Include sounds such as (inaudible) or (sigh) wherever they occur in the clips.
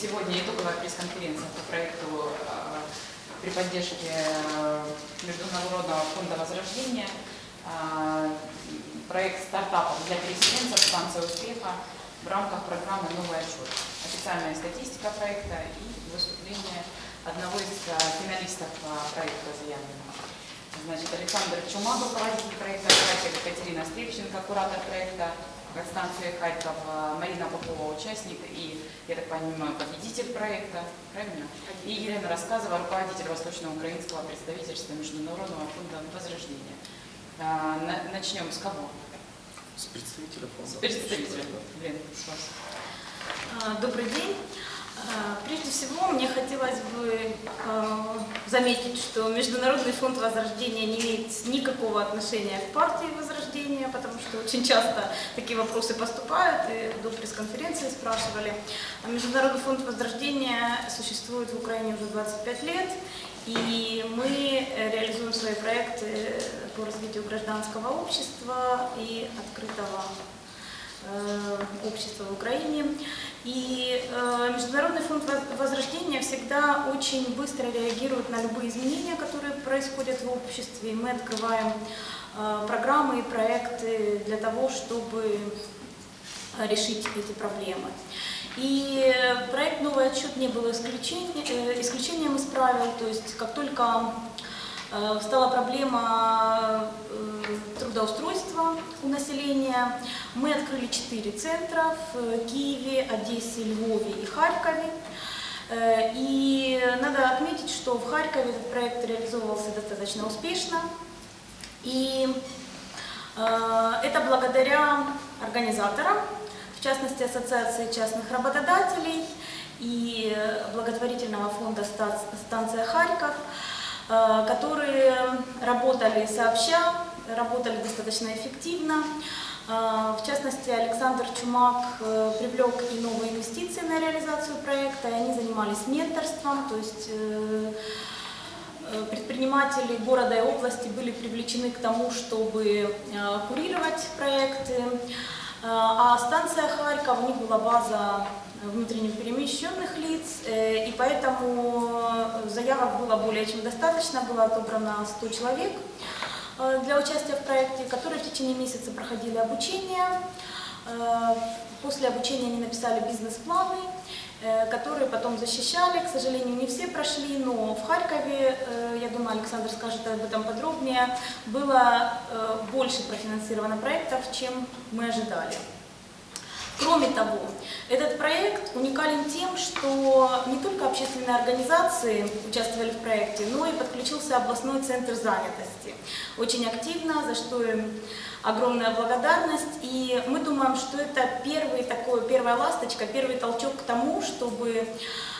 Сегодня итоговая пресс-конференция по проекту э, при поддержке э, Международного фонда возрождения. Э, проект стартапов для переселенцев «Станция успеха» в рамках программы «Новый отчет». Официальная статистика проекта и выступление одного из финалистов проекта заявленного. Значит, Александр Чумак, руководитель проекта, Екатерина Стрельченко, куратор проекта, станции Харьков, Марина Попова, участник и, я так понимаю, победитель проекта, правильно? И Елена Рассказова, руководитель Восточно-Украинского представительства Международного фонда Возрождения. А, начнем с кого? С представителя фонда. С представителя. Лена, с вас. Добрый день. А, прежде всего, мне хотелось бы а, заметить, что Международный фонд Возрождения не имеет никакого отношения к партии Возрождения, потому что очень часто такие вопросы поступают, и до пресс-конференции спрашивали. Международный фонд Возрождения существует в Украине уже 25 лет, и мы реализуем свои проекты по развитию гражданского общества и открытого общества в Украине. И э, Международный фонд Возрождения всегда очень быстро реагирует на любые изменения, которые происходят в обществе. Мы открываем э, программы и проекты для того, чтобы решить эти проблемы. И проект «Новый отчет» не был исключением, исключением из правил, то есть как только стала проблема трудоустройства у населения. Мы открыли четыре центра в Киеве, Одессе, Львове и Харькове. Э, и надо отметить, что в Харькове этот проект реализовывался достаточно успешно. И э, это благодаря организаторам, в частности Ассоциации частных работодателей и благотворительного фонда «Станция Харьков», э, которые работали сообща, работали достаточно эффективно. А, в частности, Александр Чумак э, привлек и новые инвестиции на реализацию проекта, и они занимались менторством, то есть э, э, предприниматели города и области были привлечены к тому, чтобы курировать проекты. А станция Харьков, у них была база внутренне перемещенных лиц, и поэтому заявок было более чем достаточно, было отобрано 100 человек. Э, для участия в проекте, которые в течение месяца проходили обучение. Э, после обучения они написали бизнес-планы, э, которые потом защищали. К сожалению, не все прошли, но в Харькове, я думаю, Александр скажет об этом подробнее, было больше профинансировано проектов, чем мы ожидали. Кроме того, этот проект уникален тем, что не только общественные организации участвовали в проекте, но и подключился областной центр занятости. Очень активно, за что им огромная благодарность. И мы думаем, что это первый такой, первая ласточка, первый толчок к тому, чтобы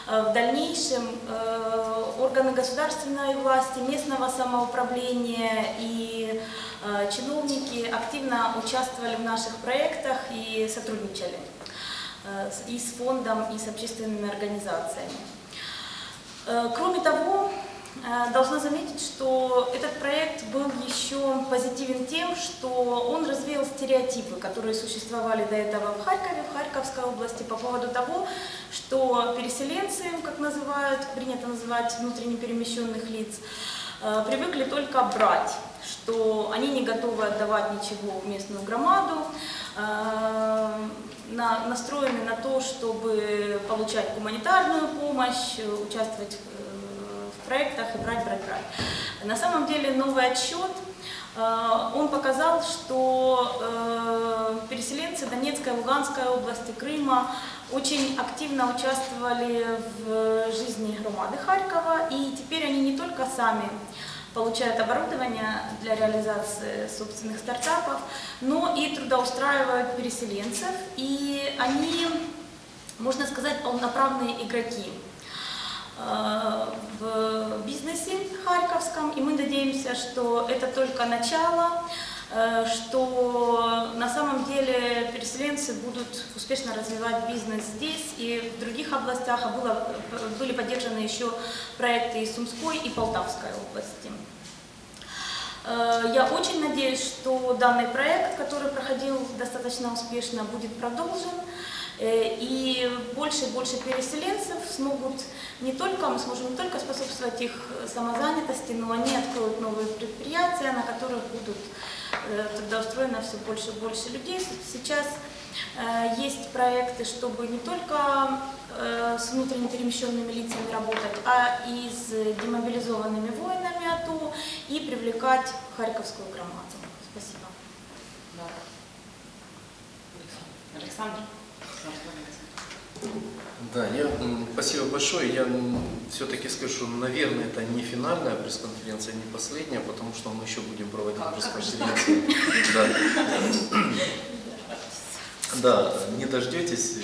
в дальнейшем э, органы государственной власти, местного самоуправления и Э, чиновники активно участвовали в наших проектах и сотрудничали э, и с фондом, и с общественными организациями. Э, кроме того, должна заметить, что этот проект был еще позитивен тем, что он развеял стереотипы, которые существовали до этого в Харькове, в Харьковской области, по поводу того, что переселенцы, как называют, принято называть внутренне перемещенных лиц, привыкли только брать что они не готовы отдавать ничего в местную громаду, э, настроены на то, чтобы получать гуманитарную помощь, участвовать э, в проектах и брать, брать, брать. На самом деле новый отчет, э, он показал, что переселенцы Донецкой, Луганской области, Крыма очень активно участвовали в жизни громады Харькова, и теперь они не только сами получают оборудование для реализации собственных стартапов, но и трудоустраивают переселенцев, и они, можно сказать, полноправные игроки. э, в бизнесе харьковском, и мы надеемся, что это только начало, э, что на самом деле переселенцы будут успешно развивать бизнес здесь и в других областях, а было, были поддержаны еще проекты из Сумской и Полтавской области. Э, я очень надеюсь, что данный проект, который проходил достаточно успешно, будет продолжен. Э, И больше и больше переселенцев смогут не только, мы сможем не только способствовать их самозанятости, но они откроют новые предприятия, на которых будут э, трудоустроено все больше и больше людей. Сейчас э, есть проекты, чтобы не только с внутренне перемещенными лицами работать, а и с демобилизованными воинами АТО и привлекать Харьковскую громаду. Спасибо. Да. Александр. Да, я, спасибо большое. Я все-таки скажу, что, наверное, это не финальная пресс-конференция, не последняя, потому что мы еще будем проводить Как- пресс-конференции. Да. Да, не дождетесь.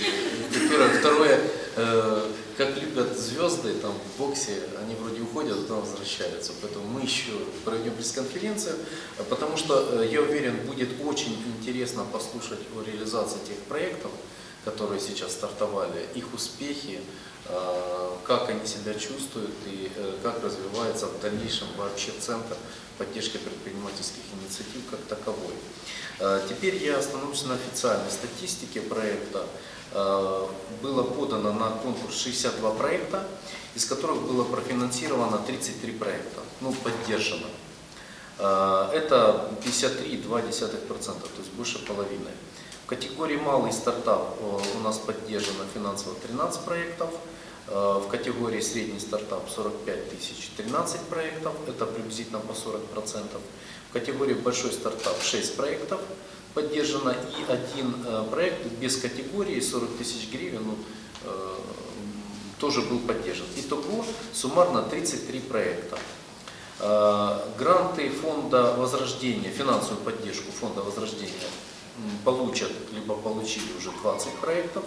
Первое. Второе, э, как любят звезды там в боксе, они вроде уходят, а потом возвращаются. Поэтому мы еще проведем пресс-конференцию, потому что, э, я уверен, будет очень интересно послушать о реализации тех проектов, которые сейчас стартовали, их успехи, э, как они себя чувствуют и э, как развивается в дальнейшем вообще Центр поддержки предпринимательских инициатив как таковой. Э, Теперь я остановлюсь на официальной статистике проекта. Было подано на конкурс 62 проекта, из которых было профинансировано 33 проекта, ну, поддержано. Это 53,2%, то есть больше половины. В категории «Малый стартап» э, у нас поддержано финансово 13 проектов, Э, в категории «Средний стартап» 45 тысяч 13 проектов, это приблизительно по 40%. В категории «Большой стартап» 6 проектов поддержано и один э, проект без категории 40 тысяч гривен ну, тоже был поддержан. Итого суммарно 33 проекта. Гранты фонда Возрождения, финансовую поддержку фонда Возрождения получат, либо получили уже 20 проектов.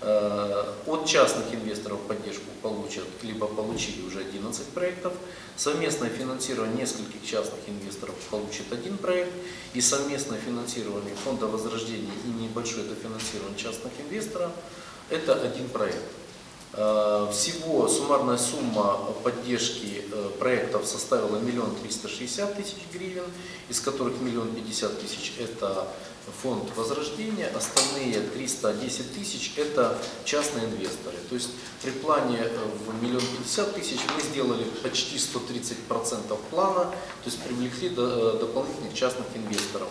Э, От частных инвесторов поддержку получат, либо получили уже 11 проектов. Совместное финансирование нескольких частных инвесторов получит один проект. И совместное финансирование фонда Возрождения и небольшое дофинансирование частных инвесторов – это один проект. Э, Всего суммарная сумма поддержки э, проектов составила миллион триста шестьдесят тысяч гривен, из которых миллион пятьдесят тысяч – это фонд возрождения, остальные 310 тысяч – это частные инвесторы. То есть при плане э, в миллион пятьдесят тысяч мы сделали почти 130% плана, то есть привлекли э, дополнительных частных инвесторов.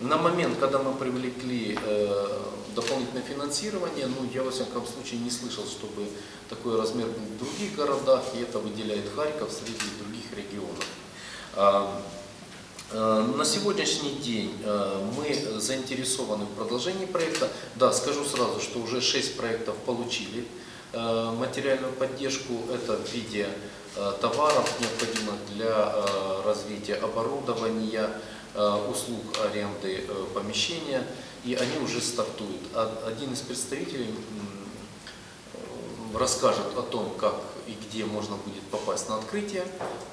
На момент, когда мы привлекли э, дополнительное финансирование, ну, я во всяком случае не слышал, чтобы такой размер был в других городах, и это выделяет Харьков среди других регионов. Э, На сегодняшний день э, мы заинтересованы в продолжении проекта. Да, скажу сразу, что уже 6 проектов получили э, материальную поддержку. Это в виде товаров, необходимых для развития оборудования, услуг аренды помещения, и они уже стартуют. Один из представителей расскажет о том, как и где можно будет попасть на открытие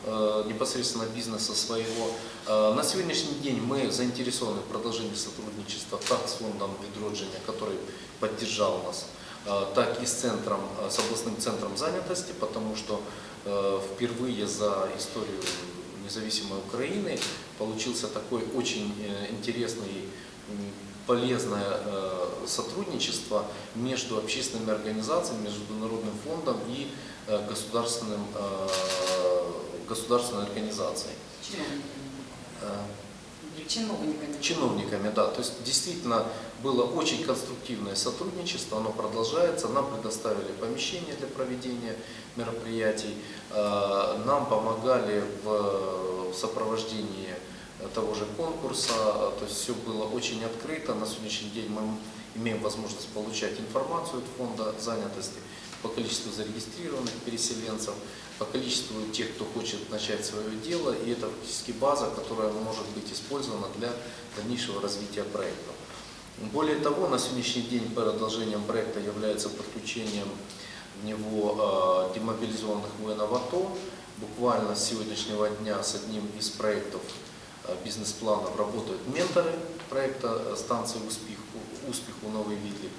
э, непосредственно бизнеса своего. Э, На сегодняшний день мы заинтересованы в продолжении сотрудничества как с фондом Відродження, который поддержал нас, э, так и с, центром, с областным центром занятости, потому что впервые за историю независимой Украины получился такой очень интересный м, полезное сотрудничество между общественными организациями, Международным фондом и э, государственным, э, государственной организацией. Чиновниками. Э, чиновниками. чиновниками, да. То есть действительно было очень конструктивное сотрудничество, оно продолжается. Нам предоставили помещение для проведения мероприятий, нам помогали в, в сопровождении того же конкурса, то есть все было очень открыто. На сегодняшний день мы имеем возможность получать информацию от фонда занятости по количеству зарегистрированных переселенцев, по количеству тех, кто хочет начать свое дело, и это фактически база, которая может быть использована для дальнейшего развития проекта. Более того, на сегодняшний день продолжением проекта является подключением в него э, демобилизованных воинов АТО. Буквально с сегодняшнего дня с одним из проектов э, бизнес-планов работают менторы проекта э, станции «Успех», «Успех» у Новый Видлик.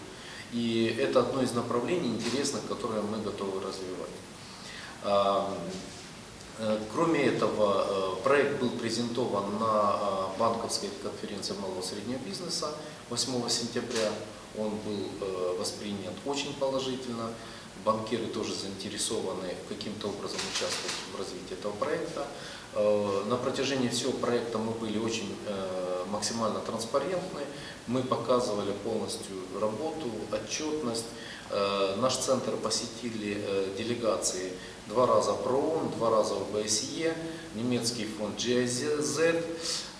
И это одно из направлений интересных, которое мы готовы развивать. А, э, Кроме этого, э, проект был презентован на э, банковской конференции малого и среднего бизнеса 8 сентября. он был воспринят очень положительно. Банкиры тоже заинтересованы каким-то образом участвовать в развитии этого проекта. На протяжении всего проекта мы были очень максимально транспарентны. Мы показывали полностью работу, отчетность. Э, Наш центр посетили э, делегации два раза ПРООН, два раза ОБСЕ, немецкий фонд GIZ,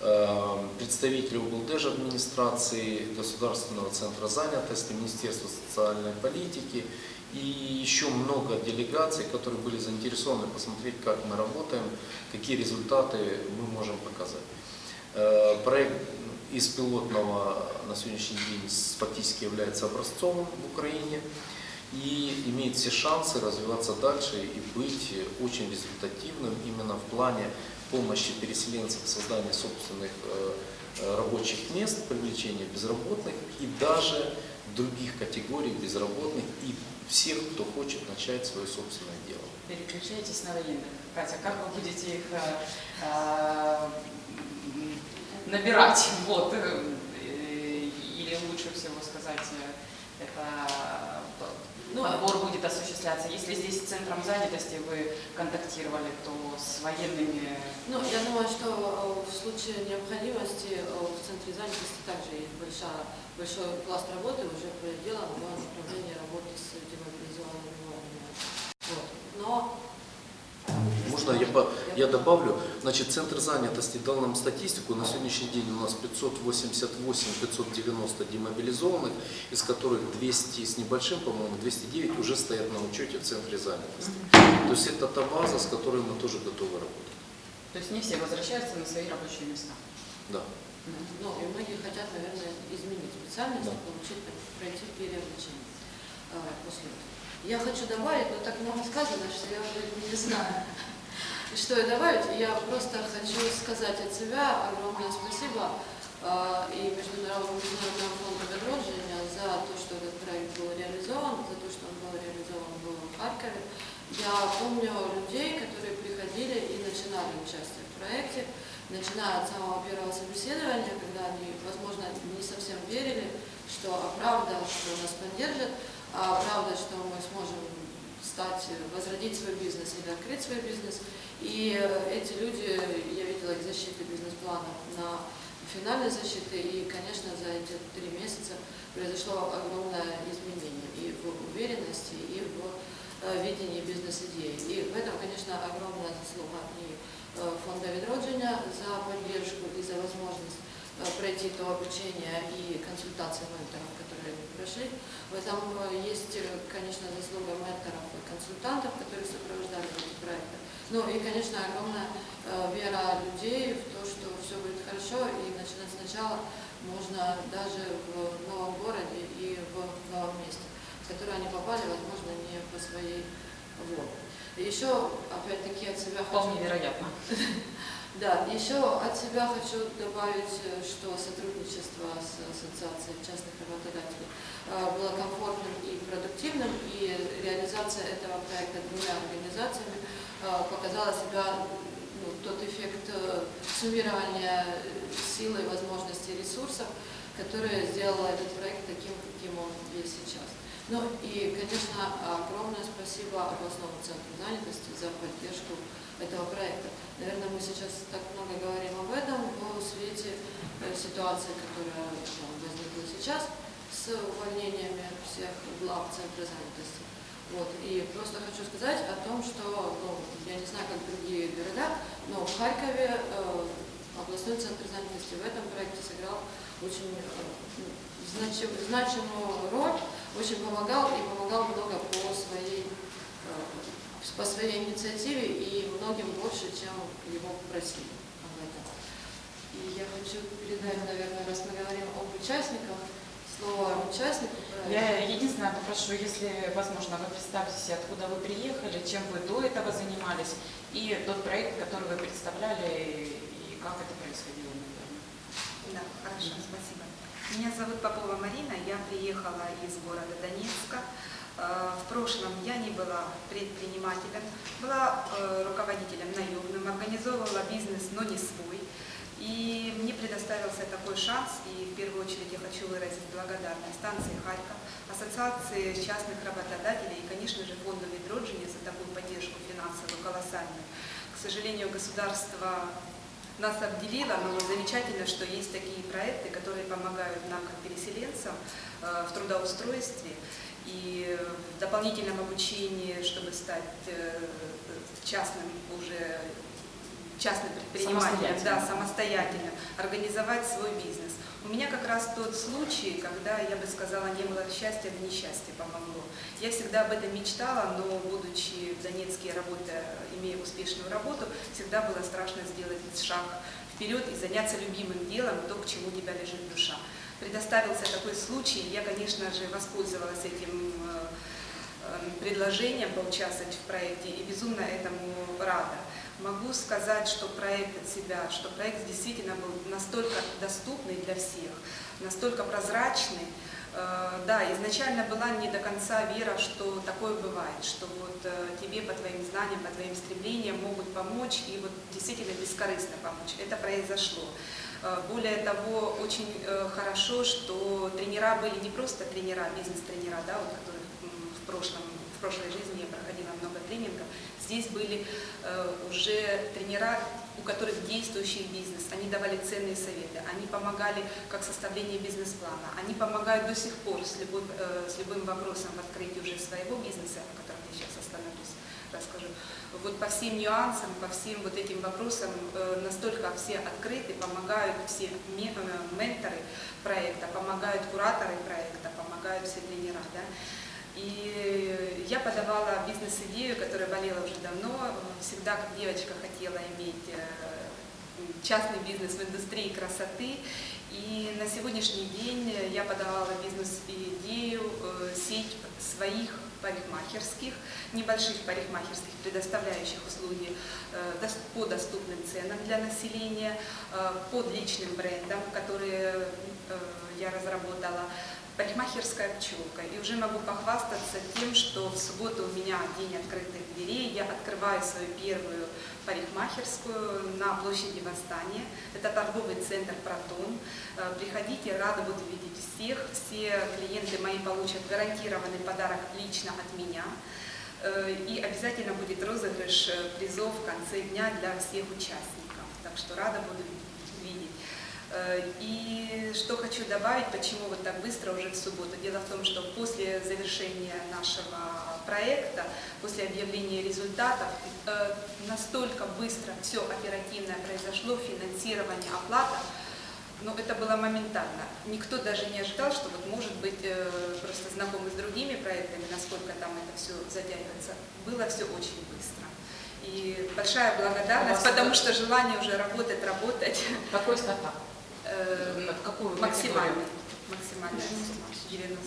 э, представители облдеж администрации, Государственного центра занятости, Министерства социальной политики и еще много делегаций, которые были заинтересованы посмотреть, как мы работаем, какие результаты мы можем показать. Проект из пилотного на сегодняшний день фактически является образцовым в Украине и имеет все шансы развиваться дальше и быть очень результативным именно в плане помощи переселенцам в создании собственных э, э, рабочих мест, привлечения безработных и даже других категорий безработных и всех, кто хочет начать свое собственное дело. Переключайтесь на военных. Катя, как вы будете их э, набирать? Вот, э, или лучше всего сказать, э, это Ну, подбор будет осуществляться. Если здесь с центром занятости вы контактировали, то с военными Ну, я думаю, что э, в случае необходимости э, в центре занятости также есть большая, большой пласт работы уже проделан в направлении работы с демобилизованными воинами. Вот. Но Можно я, по- я добавлю? Значит, Центр занятости дал нам статистику. На сегодняшний день у нас 588-590 демобилизованных, из которых 200 с небольшим, по-моему, 209 уже стоят на учете в Центре занятости. То есть это та база, с которой мы тоже готовы работать. То есть не все возвращаются на свои рабочие места. Да. Ну, и многие хотят, наверное, изменить специальность, Да. получить, пройти переобучение э, после этого. Я хочу добавить, но так много сказано, что я уже не знаю, что и добавить. Я просто хочу сказать от себя огромное спасибо э, и Международному международному фонду «Відродження» за то, что этот проект был реализован, за то, что он был реализован в Харькове. Я помню людей, которые приходили и начинали участие в проекте, начиная от самого первого собеседования, когда они, возможно, не совсем верили, что а правда, что нас поддержат, а правда, что мы сможем стать, возродить свой бизнес или открыть свой бизнес. И э, эти люди, я видела их защиты бизнес-плана на финальной защиты, и, конечно, за эти три месяца произошло огромное изменение и в уверенности, и в э, видении бизнес-идеи. И в этом, конечно, огромная заслуга и э, фонда «Відродження» за поддержку и за возможность пройти то обучение и консультации менторов, которые прошли. В этом э, есть, э, конечно, заслуга менторов и консультантов, которые сопровождали эти проекты. Ну и, конечно, огромная э, вера людей в то, что все будет хорошо, и начинать сначала можно даже в новом городе и в новом месте, в которое они попали, возможно, не по своей воле. Еще, опять-таки, от себя хочу... Вполне вероятно. (laughs) Да, еще от себя хочу добавить, э, что сотрудничество с Ассоциацией частных работодателей э, было комфортным и продуктивным, и реализация этого проекта двумя организациями э, показала себя ну, тот эффект суммирования силы, возможностей, ресурсов, который сделал этот проект таким, каким он есть сейчас. Ну и, конечно, огромное спасибо областному центру занятости за поддержку этого проекта. Наверное, мы сейчас так много говорим об этом в свете э, ситуации, которая ну, возникла сейчас с увольнениями всех глав Центра занятости. Вот. И просто хочу сказать о том, что, ну, я не знаю, как другие города, но в Харькове э, областной центр занятости в этом проекте сыграл очень э, значим- значимую роль, очень помогал и помогал много по своей э, по своей инициативе и многим больше, чем его попросили об этом. И я хочу передать, наверное, раз мы говорим об участниках, слово участнику. Я единственное попрошу, если возможно, вы представьте себе, откуда вы приехали, чем вы до этого занимались, и тот проект, который вы представляли, и как это происходило, наверное. Да, хорошо, спасибо. Меня зовут Попова Марина, я приехала из города Донецка. Э, В прошлом я не была предпринимателем, была э, руководителем наемным, организовывала бизнес, но не свой. И мне предоставился такой шанс, и в первую очередь я хочу выразить благодарность станции Харьков, Ассоциации частных работодателей и, конечно же, фонду Ведроджини за такую поддержку финансовую колоссальную. К сожалению, государство нас обделило, но замечательно, что есть такие проекты, которые помогают нам, как переселенцам, э, в трудоустройстве и в дополнительном обучении, чтобы стать э, частным уже частным предпринимателем, да, Самостоятельным. самостоятельным, организовать свой бизнес. У меня как раз тот случай, когда, я бы сказала, не было счастья, да несчастье помогло. Я всегда об этом мечтала, но будучи в Донецке, работая, имея успешную работу, всегда было страшно сделать шаг вперед и заняться любимым делом, то, к чему тебя лежит душа. Предоставился такой случай, я, конечно же, воспользовалась этим э, э, предложением поучаствовать в проекте и безумно этому рада. Могу сказать, что проект от себя, что проект действительно был настолько доступный для всех, настолько прозрачный. Э, Да, изначально была не до конца вера, что такое бывает, что вот э, тебе по твоим знаниям, по твоим стремлениям могут помочь и вот действительно бескорыстно помочь. Это произошло. Э, Более того, очень хорошо, что тренера были не просто тренера, бизнес-тренера, да, вот, которых м, в, прошлом, в прошлой жизни я проходила много тренингов. Здесь были э, уже тренера, у которых действующий бизнес, они давали ценные советы, они помогали как составление бизнес-плана, они помогают до сих пор с, любой, э, с любым вопросом в открытии уже своего бизнеса, о котором я сейчас остановлюсь, расскажу. Вот по всем нюансам, по всем вот этим вопросам э, настолько все открыты, помогают все ме- менторы проекта, помогают кураторы проекта, помогают все тренера. Да? И я подавала бизнес-идею, которая болела уже давно. Всегда как девочка хотела иметь э, частный бизнес в индустрии красоты. И на сегодняшний день я подавала бизнес-идею э, сеть своих парикмахерских, небольших парикмахерских, предоставляющих услуги э, по доступным ценам для населения, под личным брендом, которые э, я разработала, парикмахерская пчелка. И уже могу похвастаться тем, что в субботу у меня день открытых дверей. Я открываю свою первую парикмахерскую на площади Восстания. Это торговый центр «Протон». Э, Приходите, рада буду видеть всех. Все клиенты мои получат гарантированный подарок лично от меня. Э, И обязательно будет розыгрыш э, призов в конце дня для всех участников. Так что рада буду видеть. Э, И что хочу добавить, почему вот так быстро уже в субботу. Дело в том, что после завершения нашего проекта, после объявления результатов, э, настолько быстро все оперативно произошло, финансирование, оплата, но это было моментально. Никто даже не ожидал, что вот может быть э, просто знакомы с другими проектами, насколько там это все затягивается. Было все очень быстро. И большая благодарность, потому что желание уже работать, работать Какой стартап? Э, В какую? Максимальный. 90.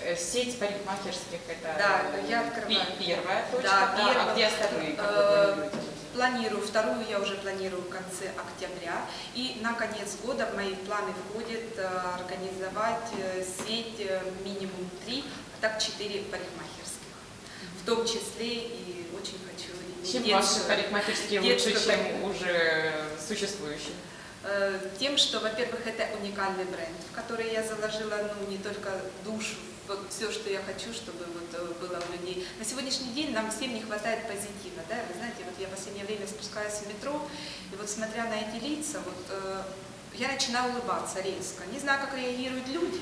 Э, Сеть парикмахерских это Да, я открываю. первая точка, Да, да, первая. а где остальные? Э? Планирую, вторую я уже планирую в конце октября. И на конец года в мои планы входит э, организовать э, сеть минимум три, а так четыре парикмахерских. В том числе и очень хочу иметь Чем детскую- ваши парикмахерские лучше, чем уже существующие? Э, Тем, что, во-первых, это уникальный бренд, в который я заложила ну, не только душу, вот все, что я хочу, чтобы вот э, было у людей. На сегодняшний день нам всем не хватает позитива, да, вы знаете, вот я в последнее время спускаюсь в метро, и вот смотря на эти лица, вот э, я начинаю улыбаться резко, не знаю, как реагируют люди,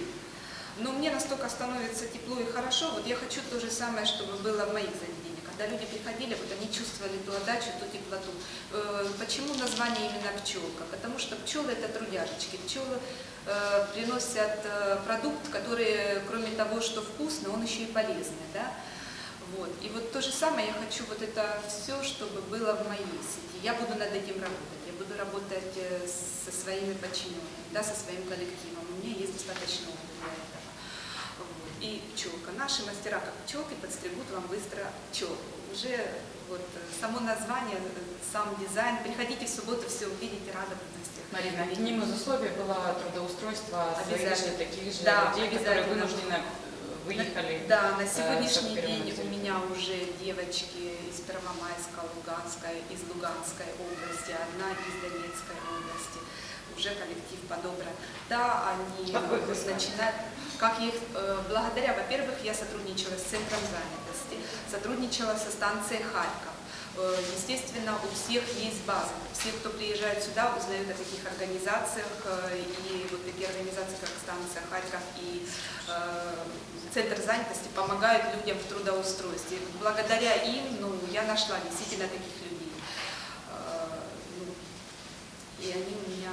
но мне настолько становится тепло и хорошо, вот я хочу то же самое, чтобы было в моих заведениях. Когда люди приходили, вот они чувствовали ту отдачу, ту теплоту. Э, Почему название именно пчелка? Потому что пчелы это трудяжечки. Пчелы э, приносят э, продукт, который, кроме того, что вкусный, он еще и полезный. Да? Вот. И вот то же самое я хочу вот это все, чтобы было в моей сети. Я буду над этим работать. Я буду работать со своими подчиненными, да, со своим коллективом. У меня есть достаточно опыта. И пчелка. Наши мастера, как пчелки, подстригут вам быстро пчелку. Уже вот э, само название, э, сам дизайн. Приходите в субботу, все увидите, рада буду всех. Марина, одним из условий было трудоустройство Обязательно. таких же Да, людей, которые вынуждены выехали. Да, на э, сегодняшний день у меня уже девочки из Первомайска, Луганской, из Луганской области, одна из Донецкой области. Уже коллектив подобран. Да, они начинают, как их, э, благодаря, во-первых, я сотрудничала с Центром занятости, сотрудничала со станцией Харьков. Э, Естественно, у всех есть база. Все, кто приезжает сюда, узнают о таких организациях. э, И вот такие организации, как станция Харьков и Центр занятости, помогают людям в трудоустройстве. Благодаря им ну, я нашла действительно таких людей. Ну, И они у меня...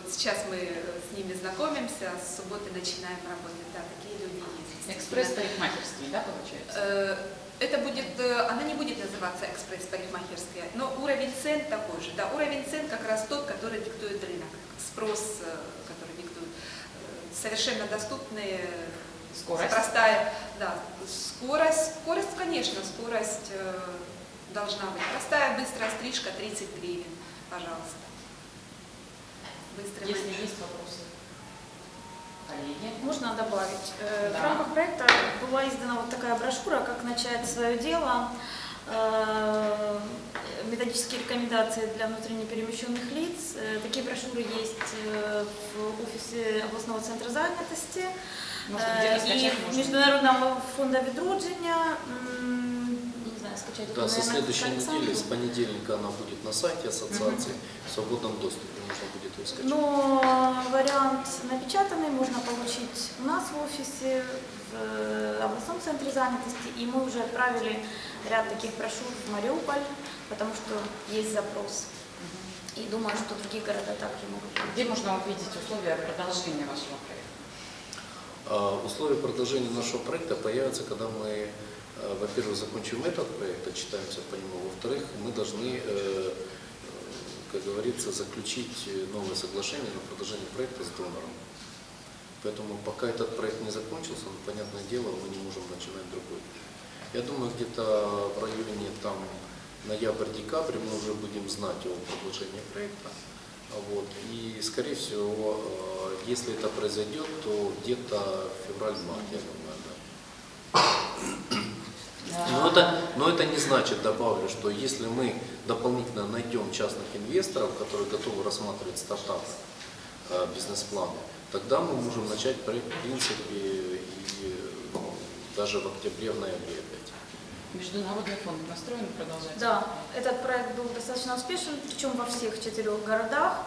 Вот сейчас мы э, с ними знакомимся, с субботы начинаем работать. Да, такие люди есть. Экспресс парикмахерский, да, получается? Э, Это будет, э, она не будет называться экспресс-парикмахерская, но уровень цен такой же. Да, уровень цен как раз тот, который диктует рынок, спрос, который диктует. Совершенно доступные, Скорость? простая, да, скорость, скорость, конечно, скорость э, должна быть. Простая, быстрая стрижка 30 гривен, пожалуйста. Быстрый Если менеджер. есть вопросы, коллеги. Можно добавить? Э, Да. В рамках проекта была издана вот такая брошюра «Как начать свое дело». Э, Методические рекомендации для внутренне перемещенных лиц. Э, Такие брошюры есть в офисе областного центра занятости. Может, И? Международного фонда Відродження. Скачать. Да, со следующей недели, с понедельника она будет на сайте ассоциации, в свободном доступе можно будет ее скачать. Но вариант напечатанный можно получить у нас в офисе, в э, областном центре занятости. И мы уже отправили ряд таких брошюр в Мариуполь, потому что есть запрос. И думаю, что другие города также могут. Где можно увидеть условия продолжения вашего проекта? А Условия продолжения нашего проекта появятся, когда мы, во-первых, закончим этот проект, отчитаемся по нему, во-вторых, мы должны, э, э, как говорится, заключить э, новое соглашение на продолжение проекта с донором. Поэтому пока этот проект не закончился, ну, понятное дело, мы не можем начинать другой. Я думаю, где-то в районе там ноябрь-декабрь мы уже будем знать о продолжении проекта. Вот. И, скорее всего, э, если это произойдет, то где-то февраль-март, я думаю, да. Но это, но это не значит, добавлю, что если мы дополнительно найдем частных инвесторов, которые готовы рассматривать стартапы, э, бизнес-планы, тогда мы можем начать проект, в принципе, и э, даже в октябре, в ноябре опять. Международный фонд настроен продолжать? Да, этот проект был достаточно успешен, причем во всех четырех городах.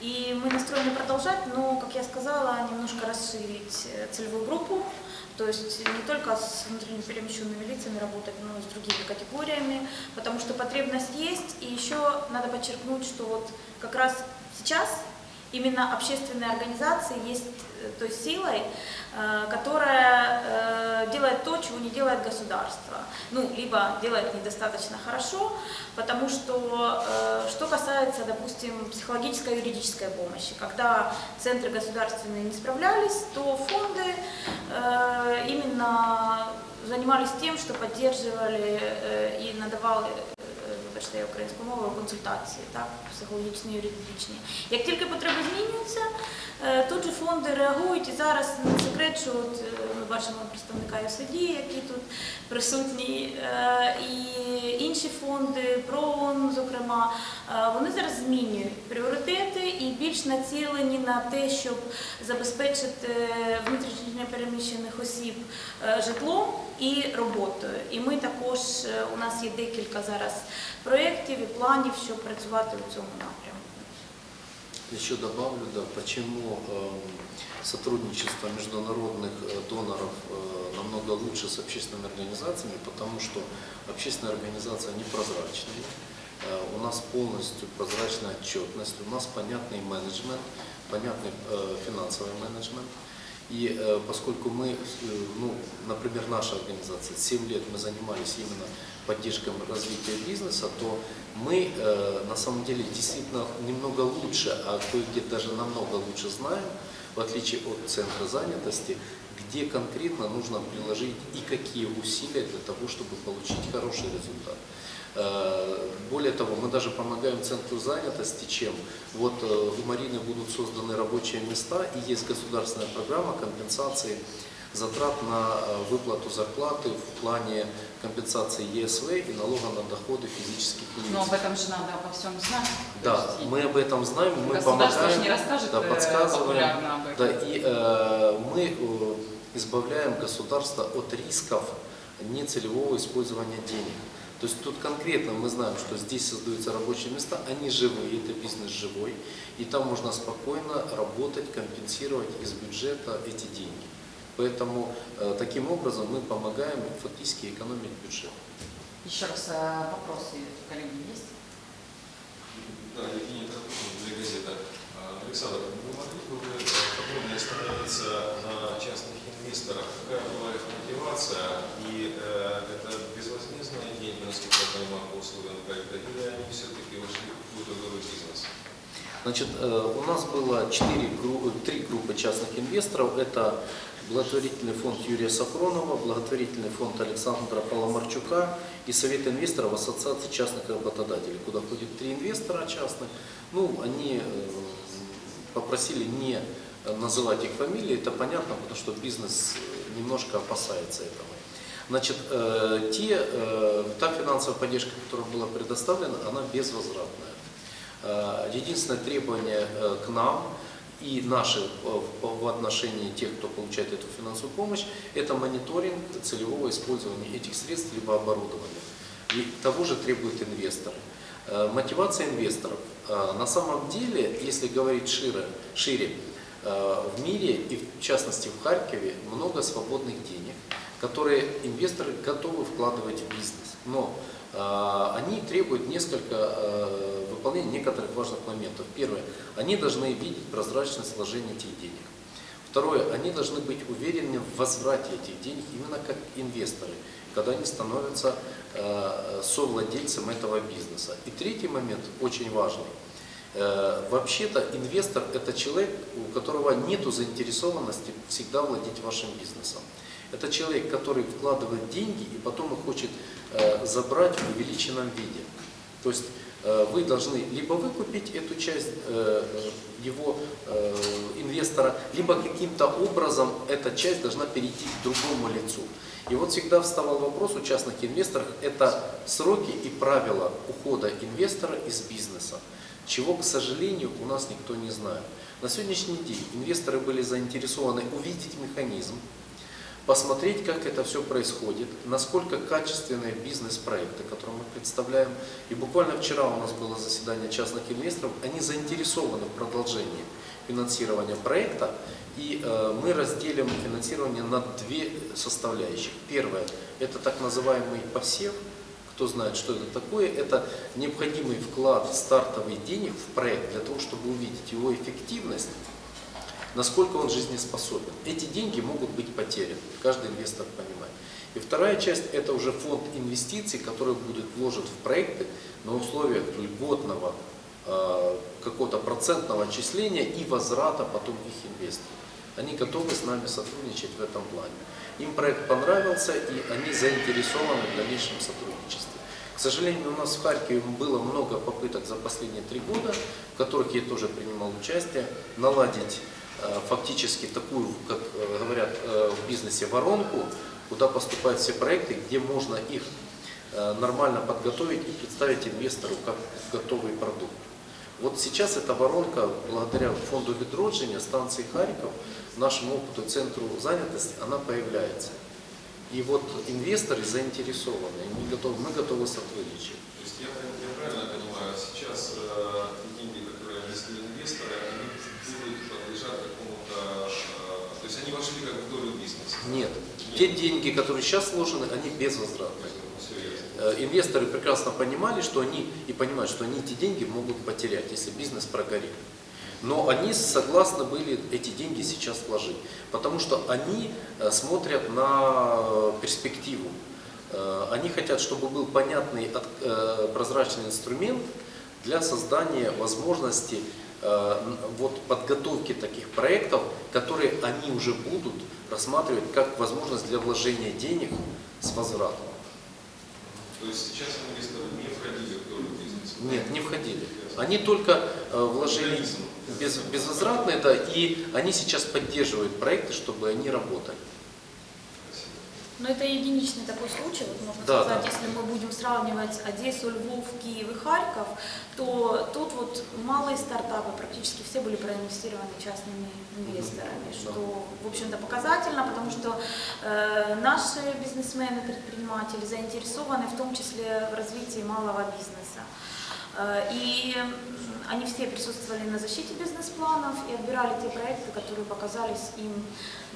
И мы настроены продолжать, но, как я сказала, немножко расширить э, целевую группу. То есть не только с внутренне перемещенными лицами работать, но и с другими категориями, потому что потребность есть. И еще надо подчеркнуть, что вот как раз сейчас именно общественные организации есть той силой, э, которая э, делает то, чего не делает государство. Ну, либо делает недостаточно хорошо, потому что, э, что касается, допустим, психологической и юридической помощи, когда центры государственные не справлялись, то фонды э, именно занимались тем, що поддерживали і надавали, вибачте, українською мовою, консультації, так, психологічні, юридичні. Як тільки потреби змінюються, е, тут же фонди реагують і зараз не секрет, що от, е, ми бачимо представника ЮСД, який тут присутній, е, і інші фонди, ПРООН, зокрема, вони зараз змінюють пріоритети і більш націлені на те, щоб забезпечити внутрішньо переміщених осіб житлом і роботою. І ми також, у нас є декілька зараз проєктів і планів, щоб працювати у цьому напрямку. Еще добавлю, да, почему эм, сотрудничество международных э, доноров э, намного лучше с общественными организациями, потому что общественные организации, они прозрачные, Э, у нас полностью прозрачная отчетность, у нас понятный менеджмент, понятный э, финансовый менеджмент. И э, поскольку мы, э, ну, например, наша организация, 7 лет мы занимались именно поддержкой развития бизнеса, то мы э, на самом деле действительно немного лучше, а кое-где даже намного лучше знаем, в отличие от центра занятости, где конкретно нужно приложить и какие усилия для того, чтобы получить хороший результат. Э, Более того, мы даже помогаем центру занятости, чем вот э, у Марины будут созданы рабочие места и есть государственная программа компенсации затрат на э, выплату зарплаты в плане компенсации ЕСВ и налога на доходы физических лиц. Но об этом же надо обо всем знать. Да, есть мы об этом знаем, мы помогаем, не расскажет да, э, подсказываем. Да, и э, мы э, избавляем государство от рисков нецелевого использования денег. То есть тут конкретно мы знаем, что здесь создаются рабочие места, они живые, это бизнес живой, и там можно спокойно работать, компенсировать из бюджета эти деньги. Поэтому э, таким образом мы помогаем фактически экономить бюджет. Еще раз э, вопросы, коллеги, есть? Да, Евгений Тархунин для газета. Александр, вы могли бы вы подробнее остановиться на частных инвесторах? Какая была их мотивация? И э, это безвозмездные деньги, насколько я понимаю, по условиям проекта, или они все-таки вошли в какой-то другой бизнес? Значит, э, у нас было четыре, гру- три группы частных инвесторов. Это благотворительный фонд Юрия Сафронова, благотворительный фонд Александра Паломарчука и Совет инвесторов Ассоциации частных работодателей, куда ходит три инвестора частных. Ну, они э, попросили не называть их фамилии, это понятно, потому что бизнес немножко опасается этого. Значит, э, те, э, та финансовая поддержка, которая была предоставлена, она безвозвратная. Единственное требование к нам и наши э, в отношении тех, кто получает эту финансовую помощь, это мониторинг целевого использования этих средств либо оборудования. И того же требуют инвесторы. Э, Мотивация инвесторов. Э, На самом деле, если говорить шире, шире, в мире и в частности в Харькове много свободных денег, которые инвесторы готовы вкладывать в бизнес. Но они требуют несколько э, выполнения некоторых важных моментов. Первое, они должны видеть прозрачность вложения этих денег. Второе, они должны быть уверены в возврате этих денег именно как инвесторы, когда они становятся э, совладельцем этого бизнеса. И третий момент, очень важный. Э, Вообще-то инвестор – это человек, у которого нет заинтересованности всегда владеть вашим бизнесом. Это человек, который вкладывает деньги и потом их хочет забрать в увеличенном виде. То есть э, вы должны либо выкупить эту часть э, э, его э, инвестора, либо каким-то образом эта часть должна перейти к другому лицу. И вот всегда вставал вопрос у частных инвесторов, это сроки и правила ухода инвестора из бизнеса, чего, к сожалению, у нас никто не знает. На сегодняшний день инвесторы были заинтересованы увидеть механизм, посмотреть, как это все происходит, насколько качественные бизнес-проекты, которые мы представляем. И буквально вчера у нас было заседание частных инвесторов, они заинтересованы в продолжении финансирования проекта, и э, мы разделим финансирование на две составляющих. Первое – это так называемый посев, кто знает, что это такое, это необходимый вклад стартовый денег в проект для того, чтобы увидеть его эффективность, насколько он жизнеспособен. Эти деньги могут быть потеряны, каждый инвестор понимает. И вторая часть – это уже фонд инвестиций, который будет вложен в проекты на условиях льготного э, какого-то процентного отчисления и возврата потом их инвесторов. Они готовы с нами сотрудничать в этом плане. Им проект понравился, и они заинтересованы в дальнейшем сотрудничестве. К сожалению, у нас в Харькове было много попыток за последние три года, в которых я тоже принимал участие, наладить фактически такую, как э, говорят э, в бизнесе, воронку, куда поступают все проекты, где можно их э, нормально подготовить и представить инвестору как готовый продукт. Вот сейчас эта воронка, благодаря фонду відродження, станции Харьков, нашему опыту, центру занятости, она появляется. И вот инвесторы заинтересованы, они готовы, мы готовы сотрудничать. То есть я, я правильно понимаю, сейчас э, деньги, которые внесли инвесторы, они будут подлежать какому-то, э, то есть они вошли как в долю бизнеса? Нет, те деньги, которые сейчас вложены, они безвозвратные. Э, Инвесторы прекрасно понимали, что они и понимают, что они эти деньги могут потерять, если бизнес прогорит. Но они согласны были эти деньги сейчас вложить, потому что они э, смотрят на э, перспективу. Э, Они хотят, чтобы был понятный, прозрачный инструмент для создания возможности вот, подготовки таких проектов, которые они уже будут рассматривать как возможность для вложения денег с возвратом. То есть сейчас инвесторы не входили в долю бизнеса? Нет, не входили. Они только вложили Механизм. Без, безвозвратные, да, и они сейчас поддерживают проекты, чтобы они работали. Но это единичный такой случай, вот можно Да, сказать, да. если мы будем сравнивать Одессу, Львов, Киев и Харьков, то тут вот малые стартапы практически все были проинвестированы частными инвесторами, Да. что, в общем-то, показательно, потому что э, наши бизнесмены, предприниматели заинтересованы в том числе в развитии малого бизнеса. Э, И они все присутствовали на защите бизнес-планов и отбирали те проекты, которые показались им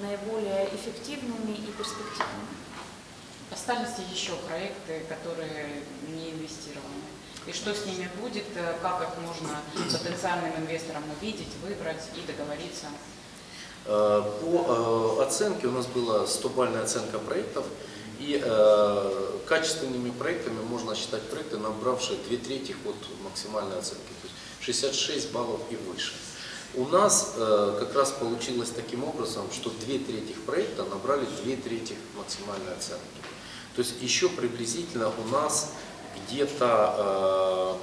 наиболее эффективными и перспективными. Остались ли еще проекты, которые не инвестированы? И что с ними будет, э, как их можно потенциальным инвесторам увидеть, выбрать и договориться? Э, По э, оценке у нас была 100-бальная оценка проектов, и э, качественными проектами можно считать проекты, набравшие две трети от максимальной оценки, 66 баллов и выше. У нас э, как раз получилось таким образом, что две трети проекта набрали две трети максимальной оценки. То есть еще приблизительно у нас где-то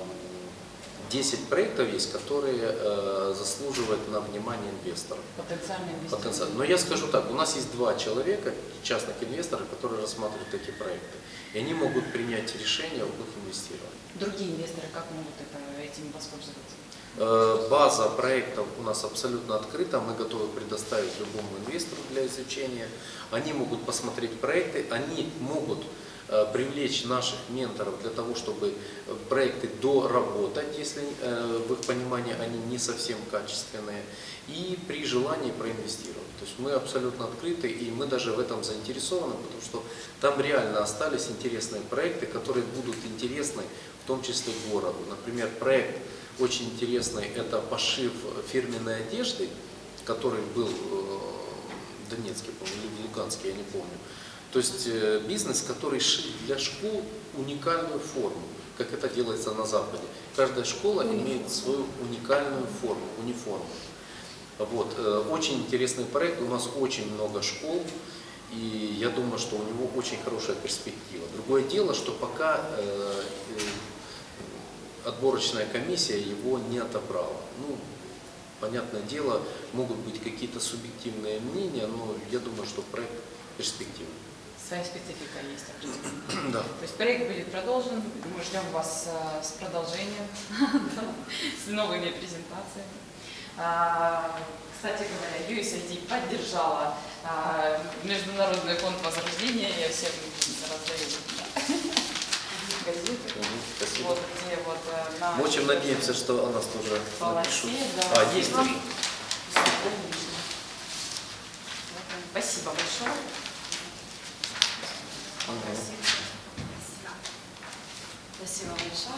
э, 10 проектов есть, которые э, заслуживают на внимание инвесторов. Потенциальные инвесторы. Потенциально. Но я скажу так, у нас есть два человека, частных инвесторов, которые рассматривают эти проекты. И они могут принять решение об их инвестировании. Другие инвесторы как могут это, этим воспользоваться? Э, База проектов у нас абсолютно открыта, мы готовы предоставить любому инвестору для изучения. Они могут посмотреть проекты, они могут э, привлечь наших менторов для того, чтобы э, проекты доработать, если в их понимании они не совсем качественные, и при желании проинвестировать. То есть мы абсолютно открыты, и мы даже в этом заинтересованы, потому что там реально остались интересные проекты, которые будут интересны в том числе городу. Например, проект очень интересный, это пошив фирменной одежды, который был э, в Донецке, по-моему, или в Луганске, я не помню. То есть э, бизнес, который шит для школ уникальную форму, как это делается на Западе. Каждая школа имеет свою уникальную форму, униформу. Вот. э, Очень интересный проект, у нас очень много школ, и я думаю, что у него очень хорошая перспектива. Другое дело, что пока э, э, отборочная комиссия его не отобрала. Ну, понятное дело, могут быть какие-то субъективные мнения, но я думаю, что проект перспективный. Своя специфика есть определенная. (clears throat) Да. То есть проект будет продолжен, мы ждем вас э, с продолжением, (laughs) с новыми презентациями. А, Кстати говоря, USAID поддержала а, Международный фонд возрождения, я всем раздаю да, газеты. Спасибо. Вот вот на Мы очень надеемся, что о нас тоже полосе, напишут. да. А, есть уже. Спасибо большое. Мгм. Спасибо большое.